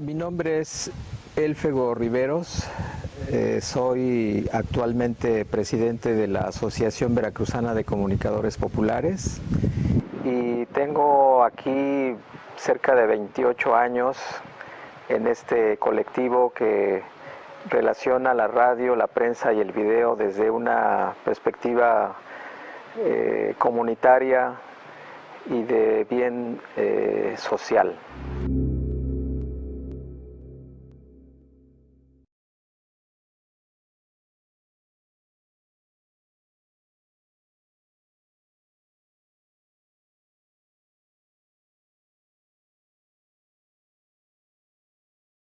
Mi nombre es Elfego Riveros, eh, soy actualmente presidente de la Asociación Veracruzana de Comunicadores Populares y tengo aquí cerca de 28 años en este colectivo que relaciona la radio, la prensa y el video desde una perspectiva eh, comunitaria y de bien eh, social.